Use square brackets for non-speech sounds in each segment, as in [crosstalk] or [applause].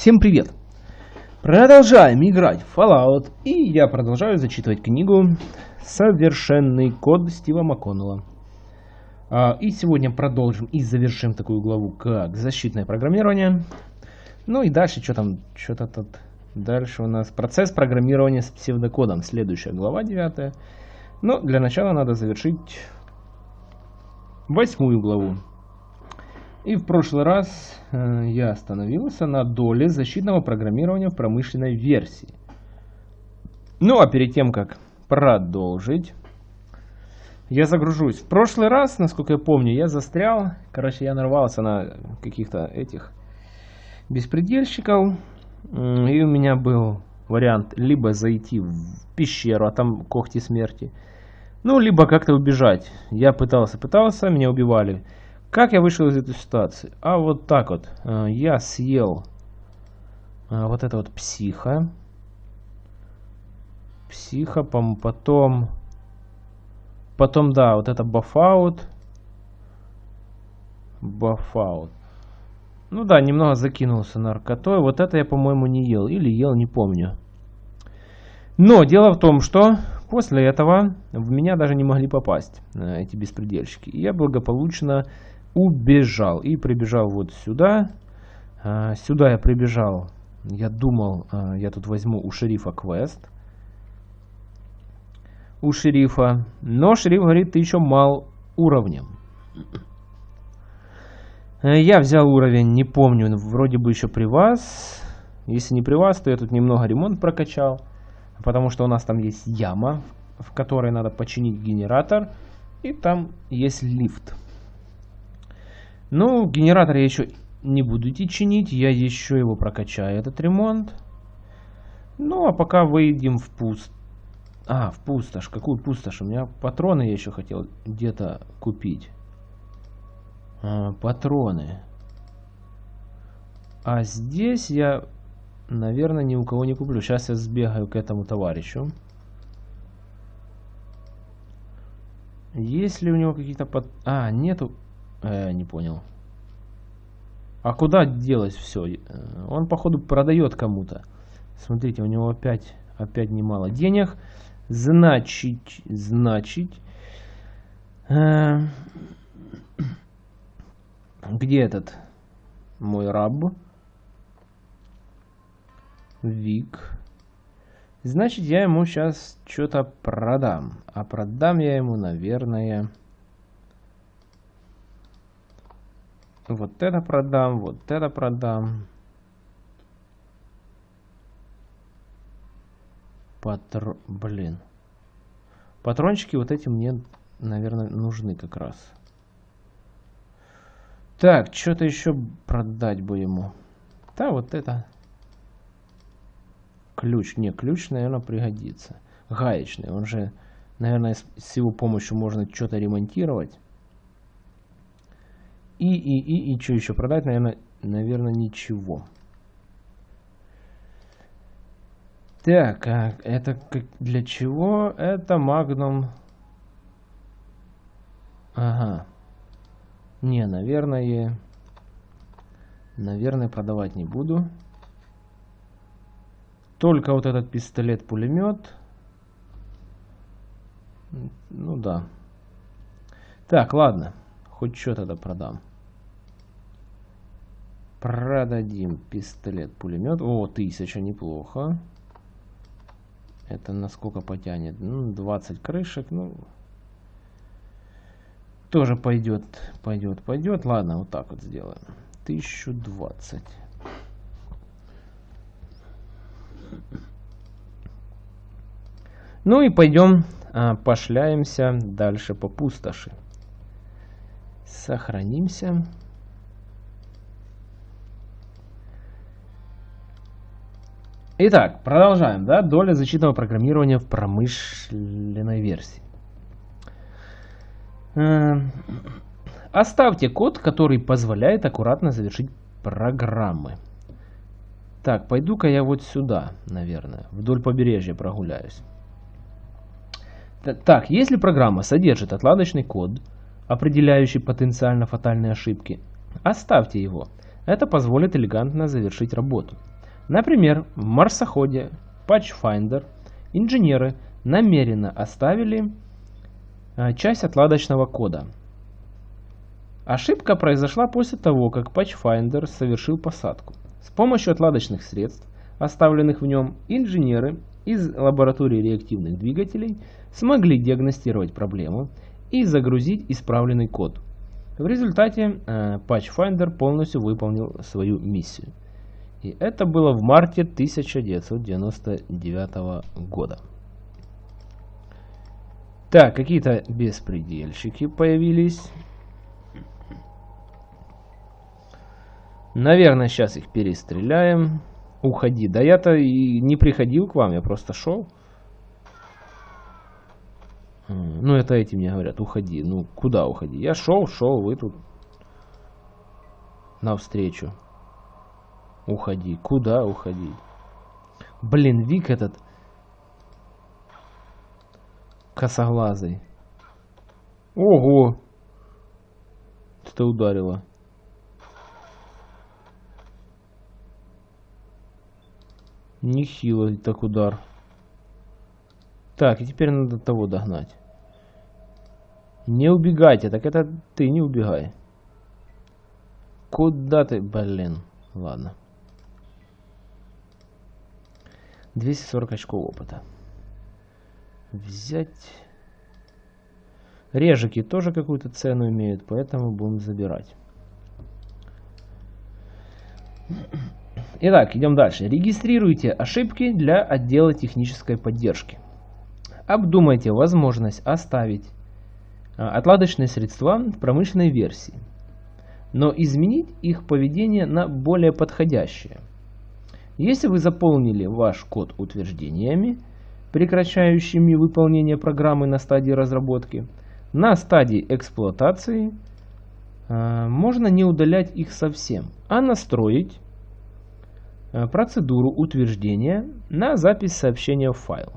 Всем привет! Продолжаем играть в Fallout, и я продолжаю зачитывать книгу «Совершенный код» Стива МакКоннелла. А, и сегодня продолжим и завершим такую главу, как защитное программирование. Ну и дальше, что там, что-то тут... Дальше у нас процесс программирования с псевдокодом, следующая глава, девятая. Но для начала надо завершить восьмую главу. И в прошлый раз э, я остановился на доле защитного программирования в промышленной версии. Ну а перед тем, как продолжить, я загружусь. В прошлый раз, насколько я помню, я застрял. Короче, я нарвался на каких-то этих беспредельщиков. И у меня был вариант либо зайти в пещеру, а там когти смерти. Ну, либо как-то убежать. Я пытался, пытался, меня убивали. Как я вышел из этой ситуации? А вот так вот. Э, я съел э, вот это вот психа. Психа, потом... Потом, да, вот это бафаут. Бафаут. Ну да, немного закинулся наркотой. Вот это я, по-моему, не ел. Или ел, не помню. Но дело в том, что после этого в меня даже не могли попасть э, эти беспредельщики. И я благополучно убежал и прибежал вот сюда. А, сюда я прибежал. Я думал, а, я тут возьму у шерифа квест. У шерифа. Но шериф говорит, ты еще мал уровнем. Я взял уровень, не помню, вроде бы еще при вас. Если не при вас, то я тут немного ремонт прокачал. Потому что у нас там есть яма, в которой надо починить генератор. И там есть лифт. Ну, генератор я еще не буду идти чинить. Я еще его прокачаю, этот ремонт. Ну, а пока выйдем в пуст... А, в пустошь. Какую пустошь? У меня патроны я еще хотел где-то купить. А, патроны. А здесь я, наверное, ни у кого не куплю. Сейчас я сбегаю к этому товарищу. Есть ли у него какие-то... Пат... А, нету... Э, не понял. А куда делось все? Э, он, походу, продает кому-то. Смотрите, у него опять, опять немало денег. Значит, значит... Э, где этот мой раб? Вик. Значит, я ему сейчас что-то продам. А продам я ему, наверное... Вот это продам, вот это продам. Патро... Блин. Патрончики вот эти мне, наверное, нужны как раз. Так, что-то еще продать бы ему. Да, вот это. Ключ. Не, ключ, наверное, пригодится. Гаечный. Он же, наверное, с его помощью можно что-то ремонтировать. И, и, и, и что еще продать? Наверное, наверное, ничего. Так, а это для чего? Это Magnum. Ага. Не, наверное... Наверное, продавать не буду. Только вот этот пистолет-пулемет. Ну да. Так, ладно. Хоть что тогда продам. Продадим пистолет-пулемет. О, тысяча, неплохо. Это насколько потянет? Ну, 20 крышек, ну... Тоже пойдет, пойдет, пойдет. Ладно, вот так вот сделаем. 1020. Ну и пойдем а, пошляемся дальше по пустоши. Сохранимся. Итак, продолжаем. Да? Доля защитного программирования в промышленной версии. Э, оставьте код, который позволяет аккуратно завершить программы. Так, пойду-ка я вот сюда, наверное, вдоль побережья прогуляюсь. Так, если программа содержит отладочный код, определяющий потенциально фатальные ошибки, оставьте его. Это позволит элегантно завершить работу. Например, в марсоходе Patchfinder инженеры намеренно оставили а, часть отладочного кода. Ошибка произошла после того, как Patchfinder совершил посадку. С помощью отладочных средств, оставленных в нем, инженеры из лаборатории реактивных двигателей смогли диагностировать проблему и загрузить исправленный код. В результате э, Patchfinder полностью выполнил свою миссию. И это было в марте 1999 года. Так, какие-то беспредельщики появились. Наверное, сейчас их перестреляем. Уходи. Да я-то и не приходил к вам, я просто шел. Ну, это эти мне говорят, уходи. Ну, куда уходи? Я шел, шел, вы тут навстречу. Уходи. Куда уходи? Блин, Вик этот косоглазый. Ого! Что ударило? Нехило так удар. Так, и теперь надо того догнать. Не убегайте, так это ты не убегай. Куда ты, блин? Ладно. 240 очков опыта. Взять. Режики тоже какую-то цену имеют, поэтому будем забирать. Итак, идем дальше. Регистрируйте ошибки для отдела технической поддержки. Обдумайте возможность оставить а, отладочные средства в промышленной версии, но изменить их поведение на более подходящее. Если вы заполнили ваш код утверждениями, прекращающими выполнение программы на стадии разработки, на стадии эксплуатации а, можно не удалять их совсем, а настроить Э, процедуру утверждения на запись сообщения в файл.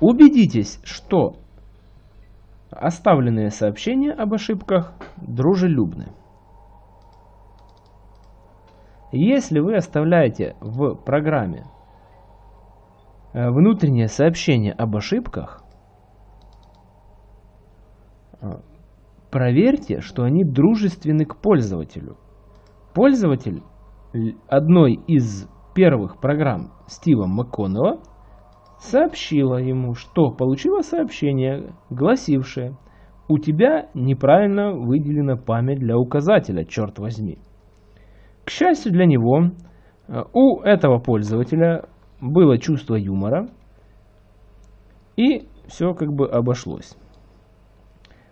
Убедитесь, что оставленные сообщения об ошибках дружелюбны. Если вы оставляете в программе э, внутреннее сообщение об ошибках, э, проверьте, что они дружественны к пользователю. Пользователь одной из первых программ Стива МакКоннелла сообщила ему, что получила сообщение, гласившее «У тебя неправильно выделена память для указателя, черт возьми». К счастью для него, у этого пользователя было чувство юмора, и все как бы обошлось.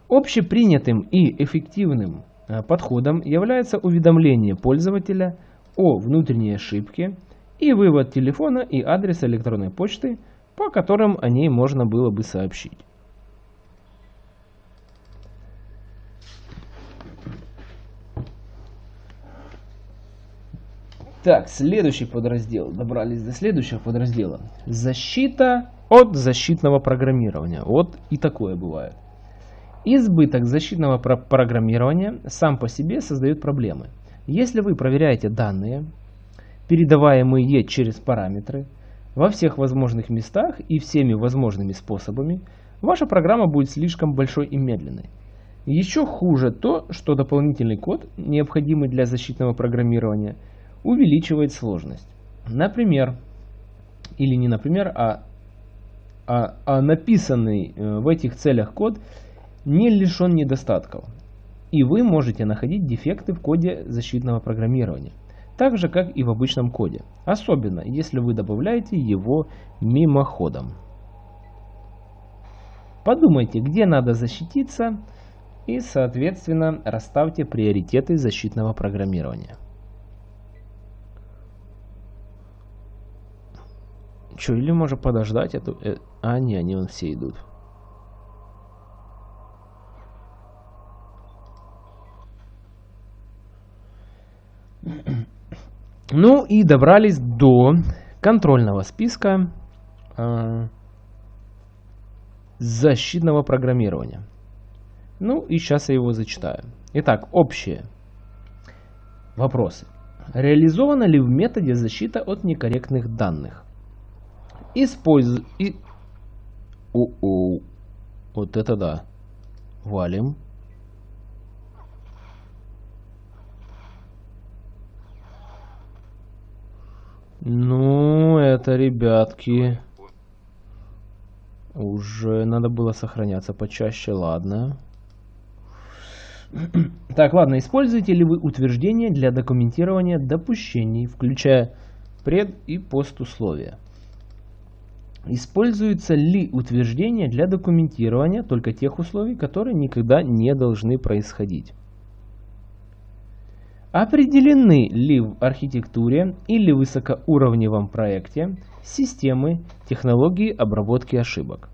Общепринятым и эффективным э, подходом является уведомление пользователя о внутренней ошибке и вывод телефона и адреса электронной почты, по которым о ней можно было бы сообщить. Так, следующий подраздел. Добрались до следующего подраздела. Защита от защитного программирования. Вот и такое бывает. Избыток защитного про программирования сам по себе создает проблемы. Если вы проверяете данные, передаваемые через параметры, во всех возможных местах и всеми возможными способами, ваша программа будет слишком большой и медленной. Еще хуже то, что дополнительный код, необходимый для защитного программирования, увеличивает сложность. Например, или не например, а, а, а написанный э, в этих целях код – не лишен недостатков, и вы можете находить дефекты в коде защитного программирования, так же как и в обычном коде, особенно если вы добавляете его мимоходом. Подумайте, где надо защититься и, соответственно, расставьте приоритеты защитного программирования. Что, или можно подождать эту... Э, а, не, они вон все идут. Ну и добрались до контрольного списка э, защитного программирования. Ну и сейчас я его зачитаю. Итак, общие вопросы. Реализована ли в методе защита от некорректных данных? Используй... И... О-о. Вот это да. Валим. Ну, это, ребятки, уже надо было сохраняться почаще, ладно. [clears throat] Так, ладно, используете ли вы утверждения для документирования допущений, включая пред- и постусловия? Используются ли утверждения для документирования только тех условий, которые никогда не должны происходить? Определены ли в архитектуре или высокоуровневом проекте системы технологии обработки ошибок?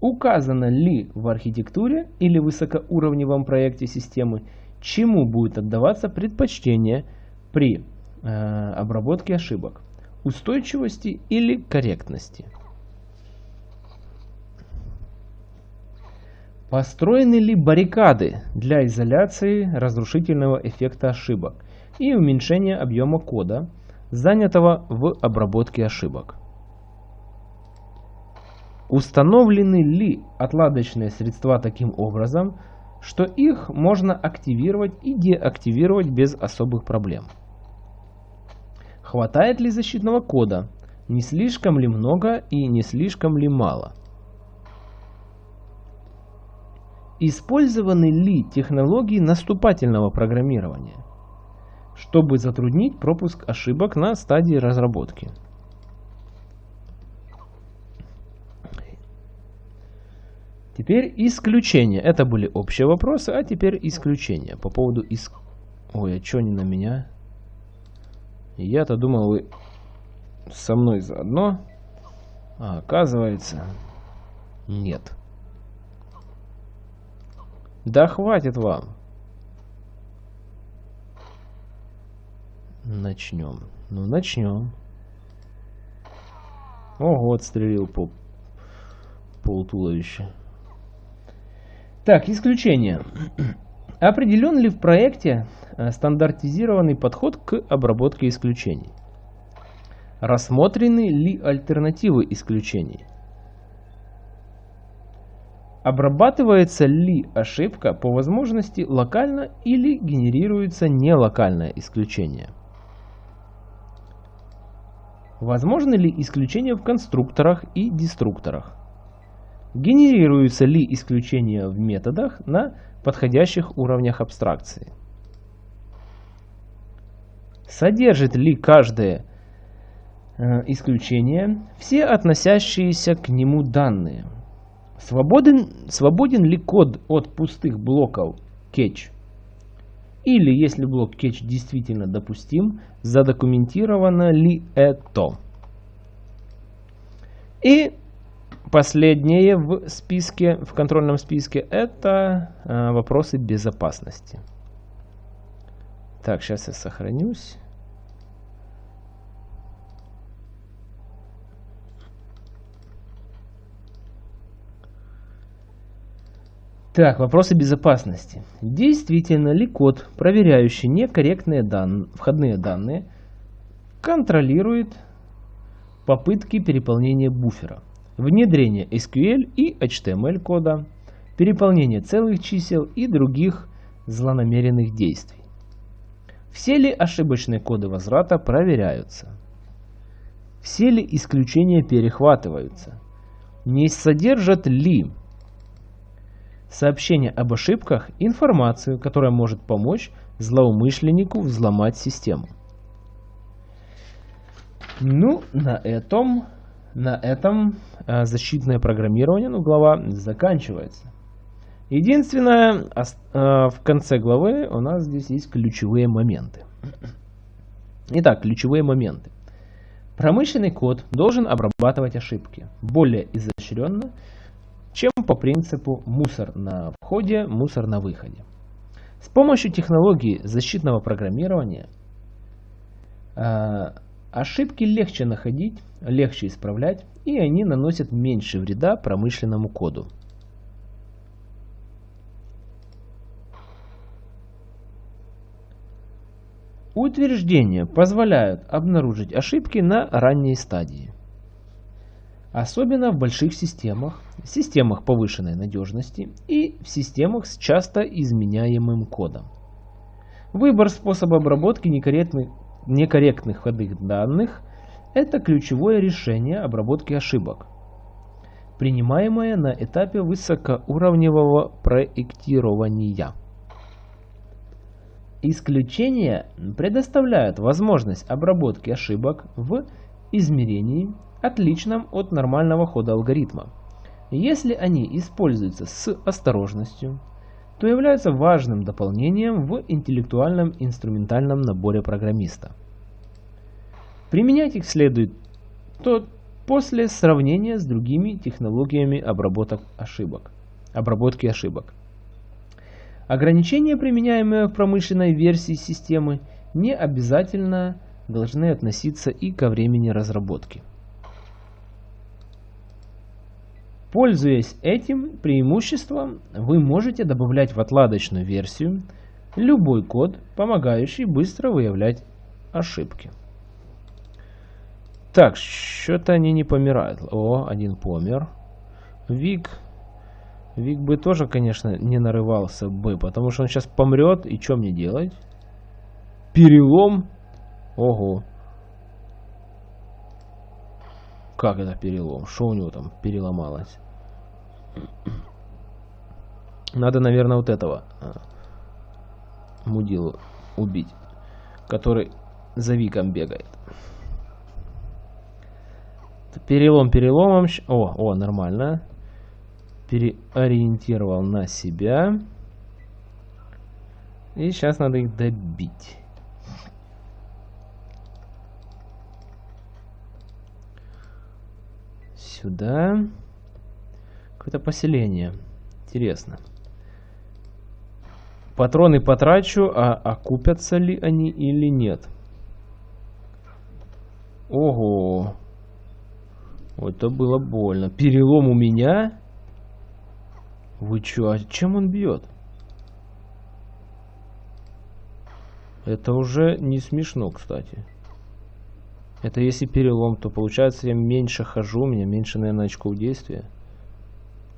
Указано ли в архитектуре или высокоуровневом проекте системы, чему будет отдаваться предпочтение при э, обработке ошибок? Устойчивости или корректности? Построены ли баррикады для изоляции разрушительного эффекта ошибок и уменьшения объема кода, занятого в обработке ошибок? Установлены ли отладочные средства таким образом, что их можно активировать и деактивировать без особых проблем? Хватает ли защитного кода? Не слишком ли много и не слишком ли мало? Использованы ли технологии наступательного программирования, чтобы затруднить пропуск ошибок на стадии разработки? Теперь исключения. Это были общие вопросы, а теперь исключения. По поводу иск... Ой, а что не на меня? Я-то думал, вы со мной заодно. А оказывается, нет. Да хватит вам. Начнем. Ну, начнем. Ого, отстрелил по пол туловища. Так, исключение. Определен ли в проекте э, стандартизированный подход к обработке исключений? Рассмотрены ли альтернативы исключений? Обрабатывается ли ошибка по возможности локально или генерируется нелокальное исключение? Возможно ли исключение в конструкторах и деструкторах? Генерируются ли исключения в методах на подходящих уровнях абстракции? Содержит ли каждое э, исключение все относящиеся к нему данные? Свободен, свободен ли код от пустых блоков catch? Или, если блок catch действительно допустим, задокументировано ли это? И последнее в списке, в контрольном списке, это э, вопросы безопасности. Так, сейчас я сохранюсь. Так, вопросы безопасности. Действительно ли код, проверяющий некорректные дан... входные данные, контролирует попытки переполнения буфера, внедрение SQL и HTML кода, переполнение целых чисел и других злонамеренных действий? Все ли ошибочные коды возврата проверяются? Все ли исключения перехватываются? Не содержат ли сообщение об ошибках – информацию, которая может помочь злоумышленнику взломать систему. Ну, на этом, на этом э, защитное программирование, ну, глава заканчивается. Единственное, э, в конце главы у нас здесь есть ключевые моменты. Итак, ключевые моменты. Промышленный код должен обрабатывать ошибки более изощренно, чем по принципу мусор на входе, мусор на выходе. С помощью технологии защитного программирования э, Ошибки легче находить, легче исправлять, и они наносят меньше вреда промышленному коду. Утверждения позволяют обнаружить ошибки на ранней стадии. Особенно в больших системах, системах повышенной надежности и в системах с часто изменяемым кодом. Выбор способа обработки некорректных некорректных входных данных – это ключевое решение обработки ошибок, принимаемое на этапе высокоуровневого проектирования. Исключения предоставляют возможность обработки ошибок в измерении, отличном от нормального хода алгоритма. Если они используются с осторожностью, то являются важным дополнением в интеллектуальном инструментальном наборе программиста. Применять их следует то после сравнения с другими технологиями обработок ошибок, обработки ошибок. Ограничения, применяемые в промышленной версии системы, не обязательно должны относиться и ко времени разработки. Пользуясь этим преимуществом, вы можете добавлять в отладочную версию любой код, помогающий быстро выявлять ошибки. Так, что-то они не помирают. О, один помер. Вик Вик бы тоже, конечно, не нарывался бы, потому что он сейчас помрет, и что мне делать? Перелом? Ого. Как это перелом? Что у него там переломалось? Надо, наверное, вот этого а, мудилу убить, который за Виком бегает. Перелом переломом. О, о, нормально переориентировал на себя. И сейчас надо их добить. Сюда. Какое-то поселение. Интересно. Патроны потрачу, а окупятся ли они или нет? Ого. Это было больно. Перелом у меня? Вы чё, а чем он бьет? Это уже не смешно, кстати. Это если перелом, то получается я меньше хожу, у меня меньше, наверное, очков действия.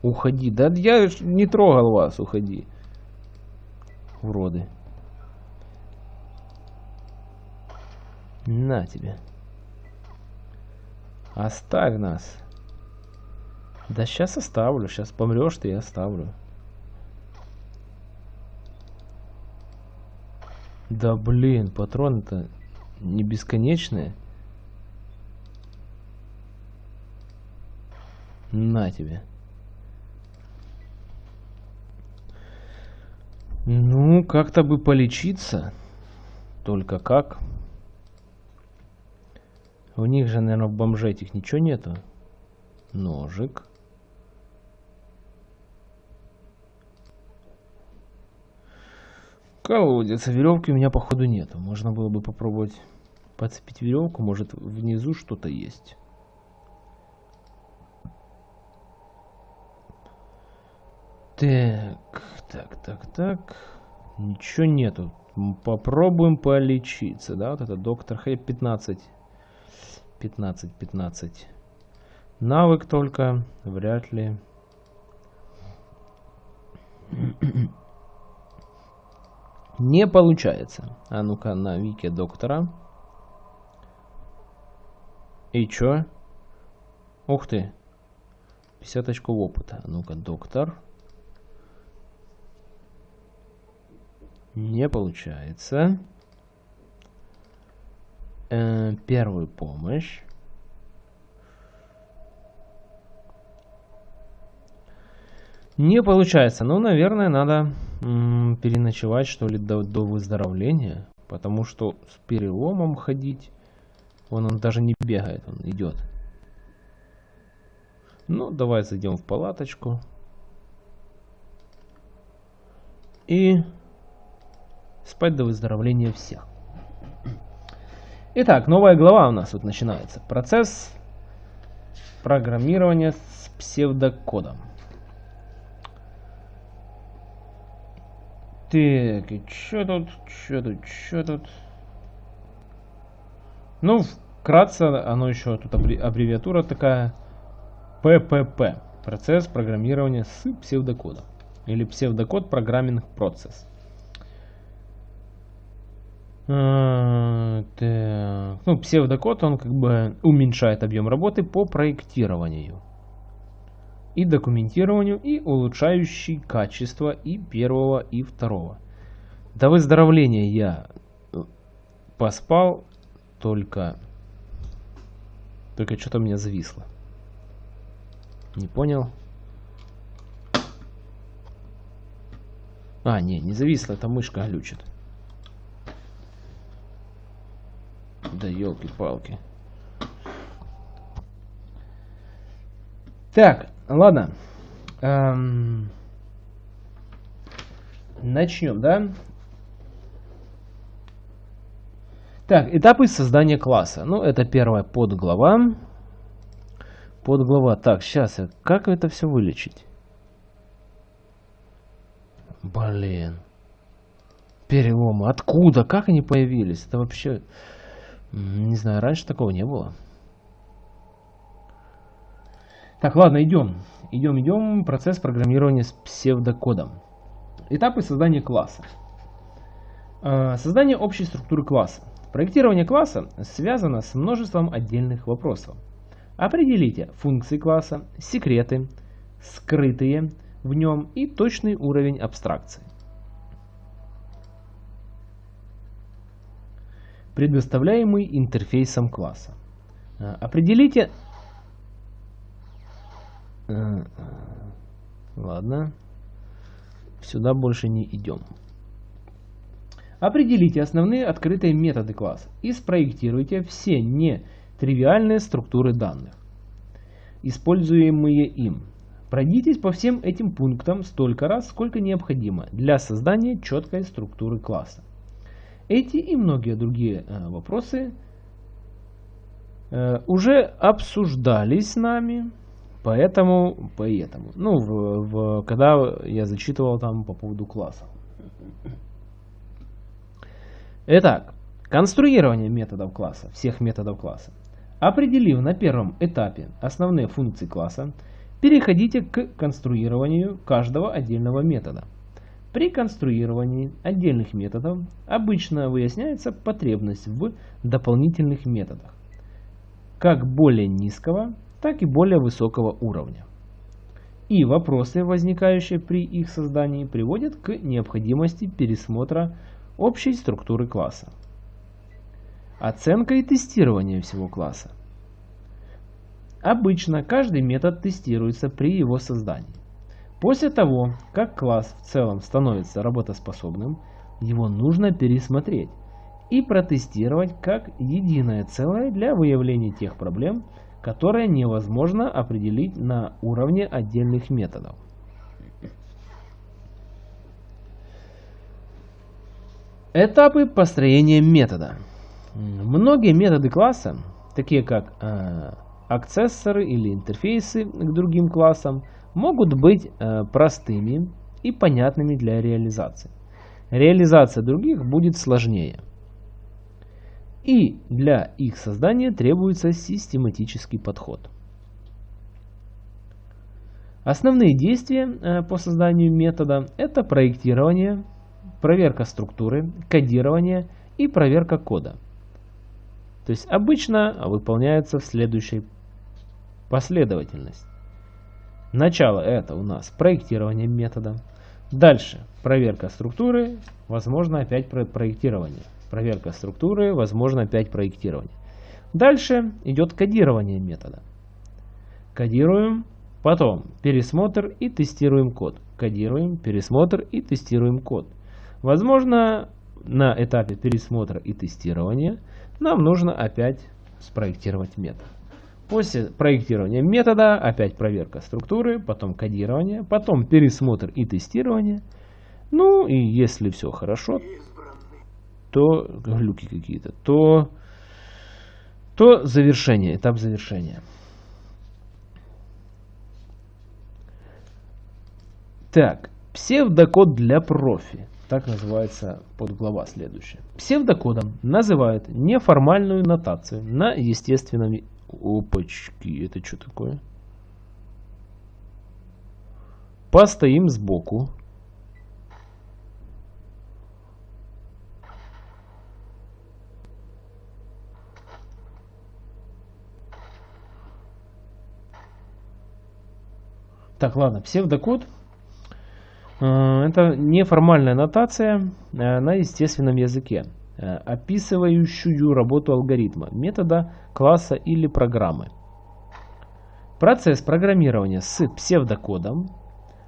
Уходи. Да я не трогал вас, уходи. Уроды. На тебе. Оставь нас. Да сейчас оставлю. Сейчас помрешь ты, я оставлю. Да блин, патроны-то не бесконечные. На тебе. Ну, как-то бы полечиться. Только как? У них же, наверное, в бомже этих ничего нету. Ножик. Колодец. Веревки у меня, походу, нету. Можно было бы попробовать подцепить веревку. Может, внизу что-то есть. Так, так, так, так. Ничего нету. Попробуем полечиться, да? Вот это доктор Хэп 15. 15, 15. Навык только. Вряд ли. [clears throat] Не получается. А ну-ка на вике доктора. И чё? Ух ты. 50 очков опыта. А ну-ка, доктор. Не получается. Э, первую помощь. Не получается. Ну, наверное, надо переночевать, что ли, до, до выздоровления. Потому что с переломом ходить, он, он даже не бегает, он идет. Ну, давай зайдем в палаточку. И спать до выздоровления всех. Итак, новая глава у нас тут начинается. Процесс программирования с псевдокодом. Так, и чё тут, чё тут, чё тут? Ну, вкратце, оно еще тут аббревиатура такая ППП. Процесс программирования с псевдокодом. Или псевдокод программинг процесс. А, так. Ну, псевдокод, он как бы уменьшает объем работы по проектированию и документированию, и улучшающий качество и первого, и второго. До выздоровления я поспал, только... Только что-то у меня зависло. Не понял. А, не, не зависло, это мышка глючит. Да елки-палки. Так, ладно. Эм... Начнем, да? Так, этапы создания класса. Ну, это первая подглава. Подглава. Так, сейчас, как это все вылечить? Блин. Переломы. Откуда? Как они появились? Это вообще... Не знаю, раньше такого не было. Так, ладно, идем. Идем, идем. Процесс программирования с псевдокодом. Этапы создания класса. А, создание общей структуры класса. Проектирование класса связано с множеством отдельных вопросов. Определите функции класса, секреты, скрытые в нем и точный уровень абстракции. Предоставляемый интерфейсом класса. А, определите... А, ладно. Сюда больше не идем. Определите основные открытые методы класса и спроектируйте все нетривиальные структуры данных, используемые им. Пройдитесь по всем этим пунктам столько раз, сколько необходимо для создания четкой структуры класса. Эти и многие другие э, вопросы э, уже обсуждались с нами, поэтому, поэтому, ну, в, в, когда я зачитывал там по поводу класса. Итак, конструирование методов класса, всех методов класса. Определив на первом этапе основные функции класса, переходите к конструированию каждого отдельного метода. При конструировании отдельных методов обычно выясняется потребность в дополнительных методах, как более низкого, так и более высокого уровня. И вопросы, возникающие при их создании, приводят к необходимости пересмотра общей структуры класса. Оценка и тестирование всего класса. Обычно каждый метод тестируется при его создании. После того, как класс в целом становится работоспособным, его нужно пересмотреть и протестировать как единое целое для выявления тех проблем, которые невозможно определить на уровне отдельных методов. Этапы построения метода. Многие методы класса, такие как э, аксессоры или интерфейсы к другим классам, могут быть э, простыми и понятными для реализации. Реализация других будет сложнее. И для их создания требуется систематический подход. Основные действия э, по созданию метода – это проектирование, проверка структуры, кодирование и проверка кода. То есть обычно выполняется в следующей последовательности. Начало это у нас проектирование метода. Дальше проверка структуры, возможно опять проектирование. Проверка структуры, возможно опять проектирование. Дальше идет кодирование метода. Кодируем, потом пересмотр и тестируем код. Кодируем, пересмотр и тестируем код. Возможно, на этапе пересмотра и тестирования нам нужно опять спроектировать метод. После проектирования метода, опять проверка структуры, потом кодирование, потом пересмотр и тестирование. Ну и если все хорошо, то глюки какие-то, то, то завершение, этап завершения. Так, псевдокод для профи. Так называется подглава следующая. Псевдокодом называют неформальную нотацию на естественном... Опачки, это что такое? Постоим сбоку. Так, ладно, псевдокод Э, это неформальная нотация э, на естественном языке, описывающую работу алгоритма, метода, класса или программы. Процесс программирования с псевдокодом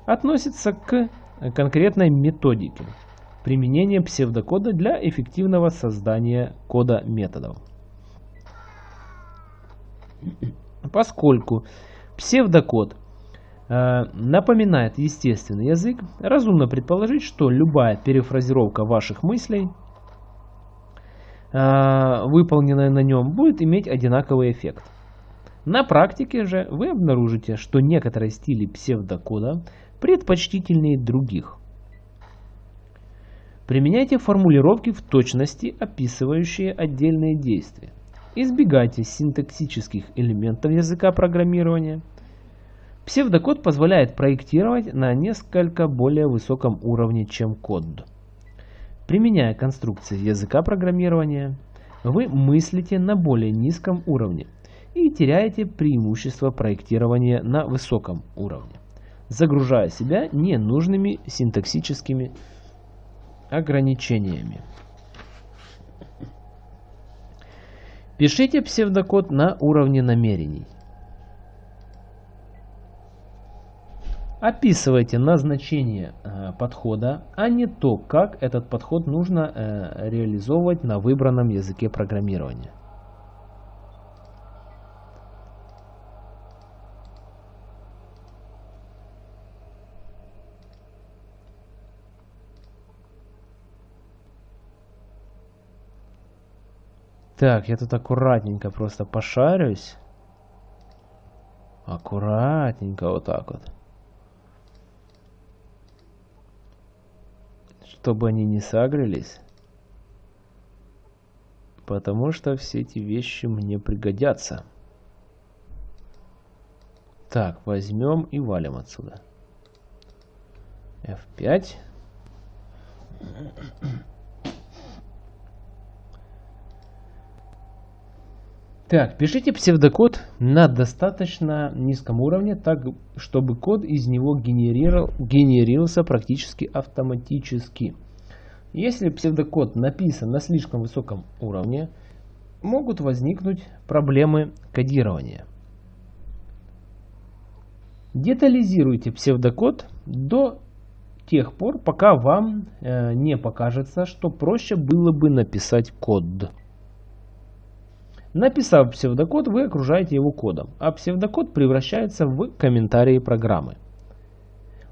относится к конкретной методике применения псевдокода для эффективного создания кода методов. Поскольку псевдокод Э, напоминает естественный язык, разумно предположить, что любая перефразировка ваших мыслей, э, выполненная на нем, будет иметь одинаковый эффект. На практике же вы обнаружите, что некоторые стили псевдокода предпочтительнее других. Применяйте формулировки в точности, описывающие отдельные действия. Избегайте синтаксических элементов языка программирования – Псевдокод позволяет проектировать на несколько более высоком уровне, чем код. Применяя конструкции языка программирования, вы мыслите на более низком уровне и теряете преимущество проектирования на высоком уровне, загружая себя ненужными синтаксическими ограничениями. Пишите псевдокод на уровне намерений. Описывайте назначение э, подхода, а не то, как этот подход нужно э, реализовывать на выбранном языке программирования. Так, я тут аккуратненько просто пошарюсь. Аккуратненько вот так вот. Чтобы они не сагрились. Потому что все эти вещи мне пригодятся. Так, возьмем и валим отсюда. F5. Так, пишите псевдокод на достаточно низком уровне, так чтобы код из него генерировал, генерировался практически автоматически. Если псевдокод написан на слишком высоком уровне, могут возникнуть проблемы кодирования. Детализируйте псевдокод до тех пор, пока вам э, не покажется, что проще было бы написать код. Написав псевдокод, вы окружаете его кодом, а псевдокод превращается в комментарии программы.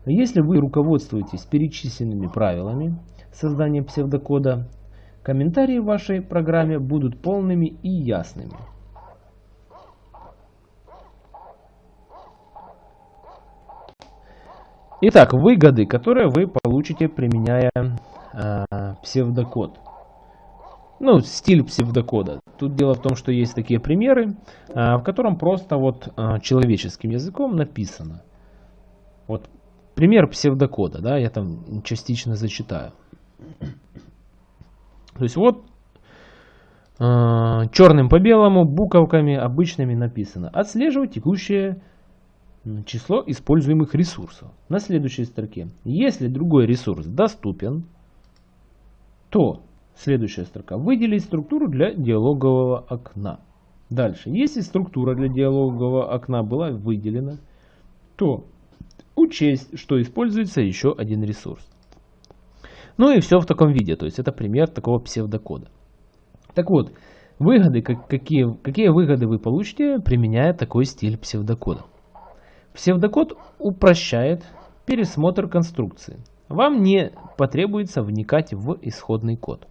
Если вы руководствуетесь перечисленными правилами создания псевдокода, комментарии в вашей программе будут полными и ясными. Итак, выгоды, которые вы получите, применяя э, псевдокод ну, стиль псевдокода. Тут дело в том, что есть такие примеры, а, в котором просто вот а, человеческим языком написано. Вот пример псевдокода, да, я там частично зачитаю. То есть вот а, черным по белому буковками обычными написано отслеживать текущее число используемых ресурсов. На следующей строке. Если другой ресурс доступен, то Следующая строка. Выделить структуру для диалогового окна. Дальше. Если структура для диалогового окна была выделена, то учесть, что используется еще один ресурс. Ну и все в таком виде. То есть это пример такого псевдокода. Так вот, выгоды, какие, какие выгоды вы получите, применяя такой стиль псевдокода. Псевдокод упрощает пересмотр конструкции. Вам не потребуется вникать в исходный код.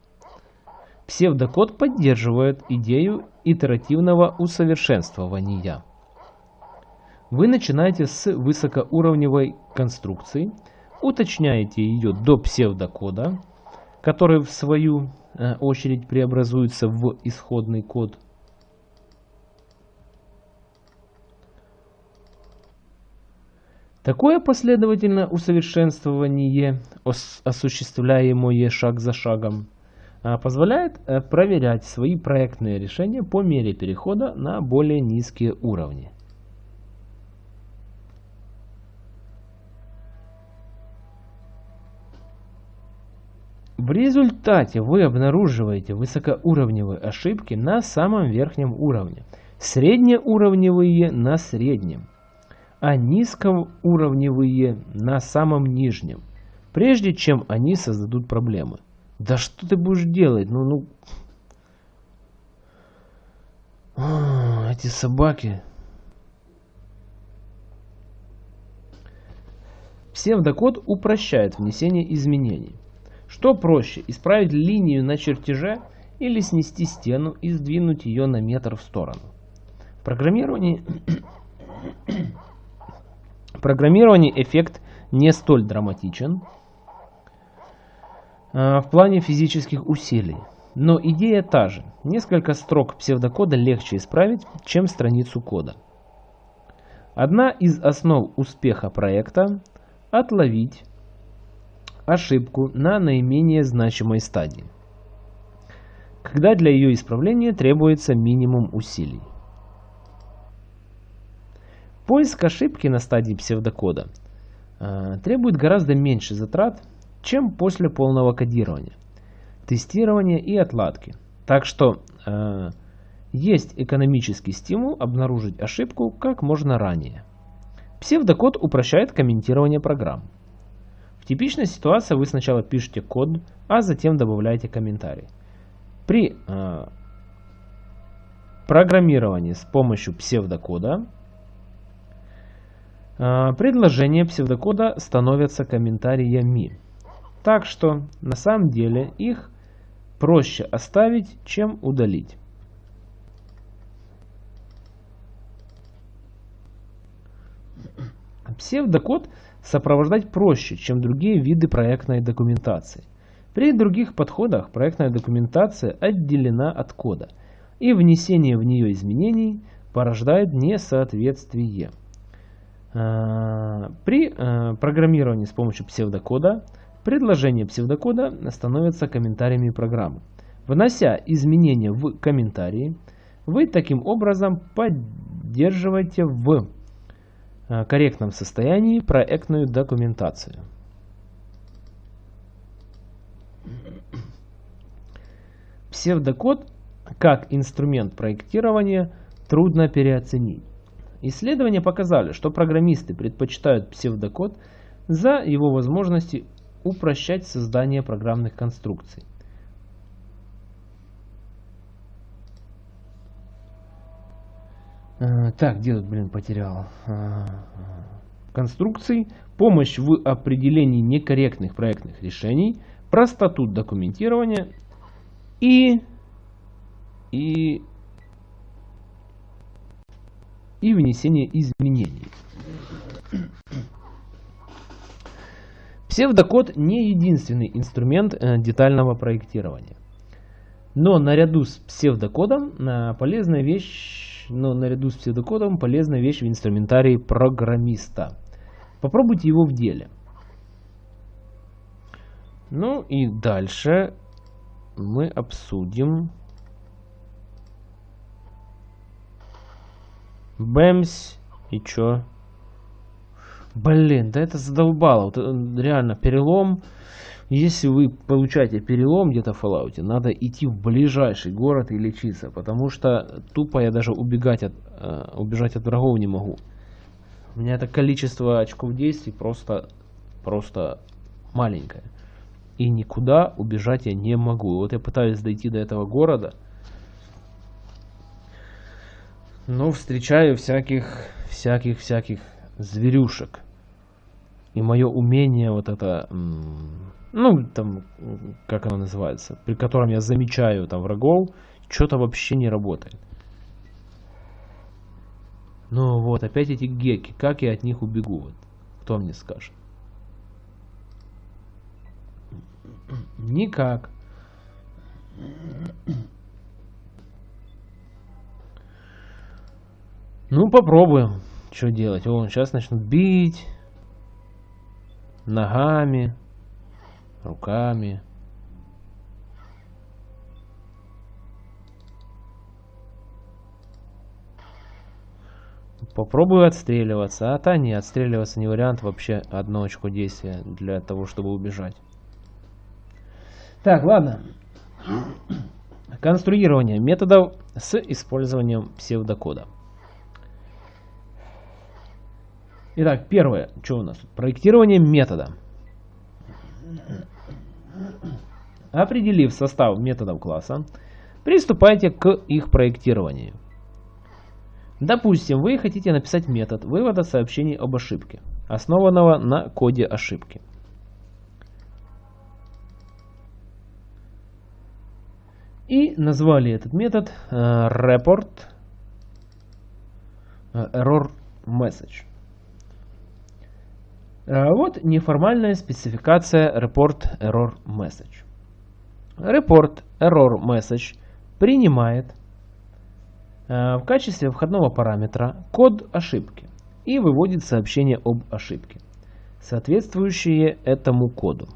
Псевдокод поддерживает идею итеративного усовершенствования. Вы начинаете с высокоуровневой конструкции, уточняете ее до псевдокода, который в свою э, очередь преобразуется в исходный код. Такое последовательное усовершенствование, осуществляемое шаг за шагом, позволяет э, проверять свои проектные решения по мере перехода на более низкие уровни. В результате вы обнаруживаете высокоуровневые ошибки на самом верхнем уровне, среднеуровневые на среднем, а низкоуровневые на самом нижнем, прежде чем они создадут проблемы. Да что ты будешь делать? Ну, ну... О, эти собаки. Псевдокод упрощает внесение изменений. Что проще, исправить линию на чертеже или снести стену и сдвинуть ее на метр в сторону? В [coughs] программировании эффект не столь драматичен, в плане физических усилий. Но идея та же. Несколько строк псевдокода легче исправить, чем страницу кода. Одна из основ успеха проекта – отловить ошибку на наименее значимой стадии, когда для ее исправления требуется минимум усилий. Поиск ошибки на стадии псевдокода э, требует гораздо меньше затрат, чем после полного кодирования, тестирования и отладки. Так что э, есть экономический стимул обнаружить ошибку как можно ранее. Псевдокод упрощает комментирование программ. В типичной ситуации вы сначала пишете код, а затем добавляете комментарий. При э, программировании с помощью псевдокода э, предложения псевдокода становятся комментариями. Так что на самом деле их проще оставить, чем удалить. Псевдокод сопровождать проще, чем другие виды проектной документации. При других подходах проектная документация отделена от кода, и внесение в нее изменений порождает несоответствие. А, при а, программировании с помощью псевдокода Предложения псевдокода становятся комментариями программы. Внося изменения в комментарии, вы таким образом поддерживаете в э, корректном состоянии проектную документацию. Псевдокод как инструмент проектирования трудно переоценить. Исследования показали, что программисты предпочитают псевдокод за его возможности упрощать создание программных конструкций. Э, так, где тут, блин, потерял? Э, конструкций, помощь в определении некорректных проектных решений, простоту документирования и, и, и внесение изменений. Псевдокод не единственный инструмент э, детального проектирования. Но наряду с псевдокодом э, полезная вещь, но наряду с псевдокодом полезная вещь в инструментарии программиста. Попробуйте его в деле. Ну и дальше мы обсудим Бэмс и чё? Блин, да это задолбало. Вот, э, реально, перелом. Если вы получаете перелом где-то в Fallout, надо идти в ближайший город и лечиться. Потому что тупо я даже убегать от, э, убежать от врагов не могу. У меня это количество очков действий просто, просто маленькое. И никуда убежать я не могу. Вот я пытаюсь дойти до этого города. Но встречаю всяких, всяких, всяких зверюшек. И мое умение вот это, ну, там, как оно называется, при котором я замечаю там врагов, что-то вообще не работает. Ну вот, опять эти геки, как я от них убегу, вот, кто мне скажет. Никак. Ну, попробуем. Что делать? О, сейчас начнут бить. Ногами. Руками. Попробую отстреливаться. А та не, отстреливаться не вариант. Вообще одно очко действия для того, чтобы убежать. Так, ладно. Конструирование методов с использованием псевдокода. Итак, первое, что у нас? Проектирование метода. Определив состав методов класса, приступайте к их проектированию. Допустим, вы хотите написать метод вывода сообщений об ошибке, основанного на коде ошибки. И назвали этот метод э, report э, error message. Э, вот неформальная спецификация report error message. Report error message принимает в качестве входного параметра код ошибки и выводит сообщение об ошибке, соответствующее этому коду.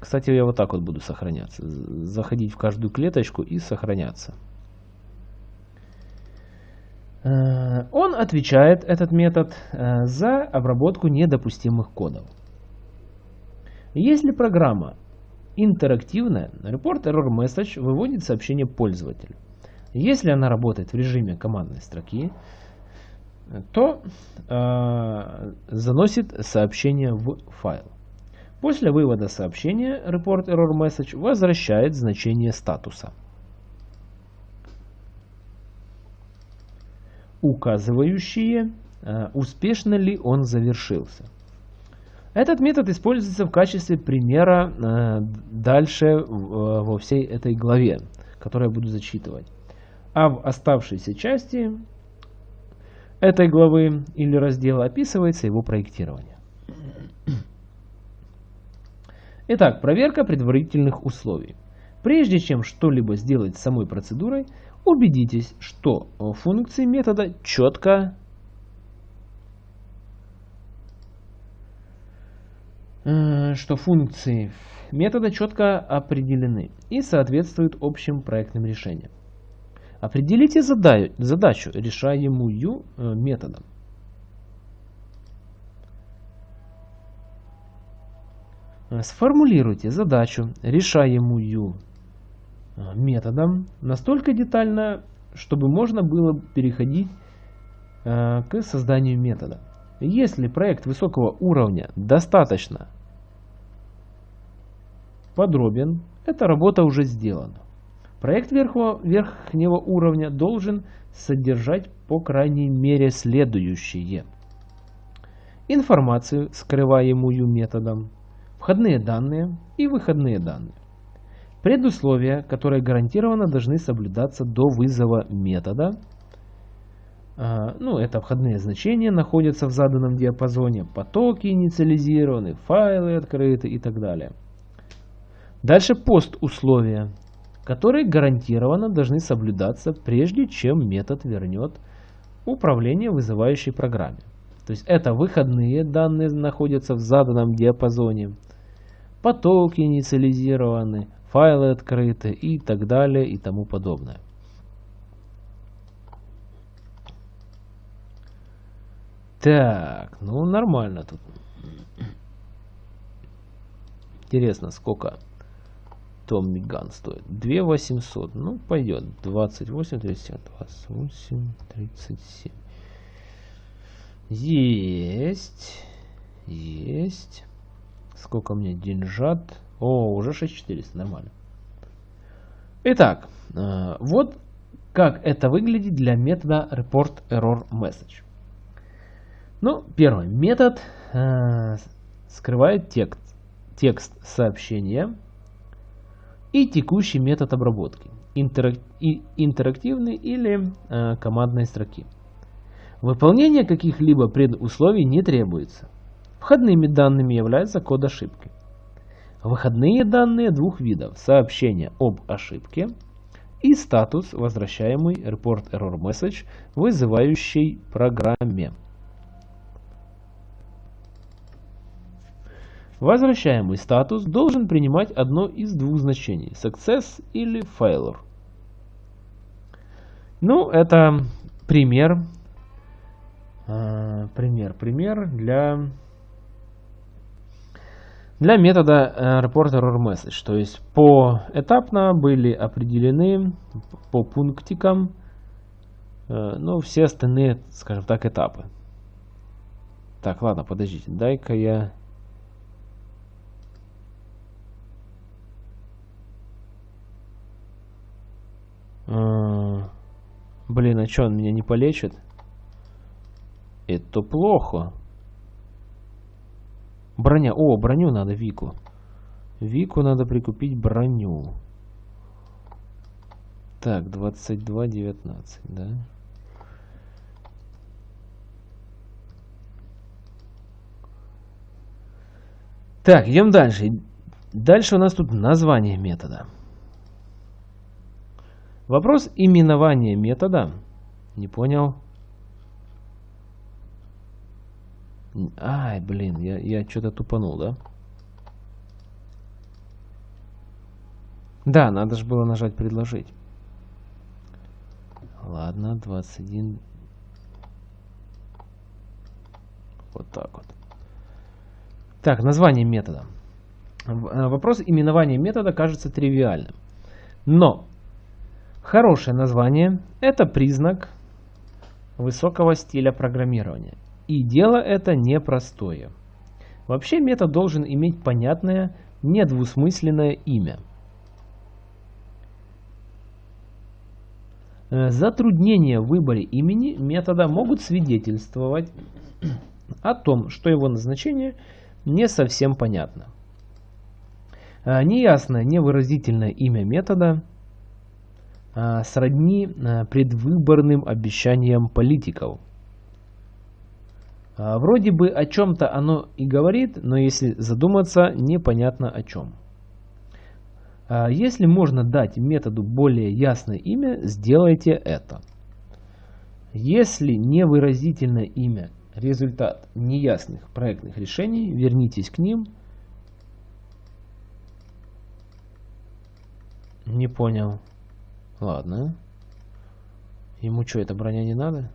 Кстати, я вот так вот буду сохраняться. Заходить в каждую клеточку и сохраняться. Э, он отвечает, этот метод, э, за обработку недопустимых кодов. Если программа интерактивная, report error message выводит сообщение пользователю. Если она работает в режиме командной строки, то э, заносит сообщение в файл. После вывода сообщения report error message возвращает значение статуса, указывающие, э, успешно ли он завершился. Этот метод используется в качестве примера э, дальше э, во всей этой главе, которую я буду зачитывать. А в оставшейся части этой главы или раздела описывается его проектирование. Итак, проверка предварительных условий. Прежде чем что-либо сделать с самой процедурой, убедитесь, что функции метода четко э, что функции метода четко определены и соответствуют общим проектным решениям. Определите задачу, решаемую э, методом. Сформулируйте задачу, решаемую методом, настолько детально, чтобы можно было переходить а, к созданию метода. Если проект высокого уровня достаточно подробен, эта работа уже сделана. Проект верхнего, верхнего уровня должен содержать по крайней мере следующее. Информацию, скрываемую методом, входные данные и выходные данные. Предусловия, которые гарантированно должны соблюдаться до вызова метода. А, ну, это входные значения находятся в заданном диапазоне, потоки инициализированы, файлы открыты и так далее. Дальше пост условия, которые гарантированно должны соблюдаться, прежде чем метод вернет управление вызывающей программе. То есть это выходные данные находятся в заданном диапазоне потоки инициализированы, файлы открыты и так далее и тому подобное. Так, ну нормально тут. Интересно, сколько Томми Ган стоит? 2 800. Ну, пойдет. 28, 37, 28, 37. Есть. Есть. Сколько мне деньжат? О, уже 6400, нормально. Итак, э, вот как это выглядит для метода report error message. Ну, первый метод э, скрывает текст, текст сообщения и текущий метод обработки, интерак, и, интерактивный или э, командной строки. Выполнение каких-либо предусловий не требуется. Входными данными является код ошибки. Выходные данные двух видов. Сообщение об ошибке и статус, возвращаемый report error message, вызывающей программе. Возвращаемый статус должен принимать одно из двух значений – success или failure. Ну, это пример, э, пример, пример для, для метода э, report error message. То есть поэтапно были определены по пунктикам, э, ну, все остальные, скажем так, этапы. Так, ладно, подождите, дай-ка я Блин, а что, он меня не полечит? Это плохо. Броня. О, броню надо Вику. Вику надо прикупить броню. Так, 22.19, да? Так, идем дальше. Дальше у нас тут название метода. Вопрос именования метода. Не понял. Ай, блин, я, я что-то тупанул, да? Да, надо же было нажать «Предложить». Ладно, 21. Вот так вот. Так, название метода. Э, вопрос именования метода кажется тривиальным. Но Хорошее название – это признак высокого стиля программирования. И дело это непростое. Вообще метод должен иметь понятное, недвусмысленное имя. Э, затруднения в выборе имени метода могут свидетельствовать о том, что его назначение не совсем понятно. Э, неясное, невыразительное имя метода а, сродни предвыборным обещаниям политиков. А, вроде бы о чем-то оно и говорит, но если задуматься, непонятно о чем. Если можно дать методу более ясное имя, сделайте это. Если невыразительное имя – результат неясных проектных решений, вернитесь к ним. Не понял. Ладно. Ему что, эта броня не надо?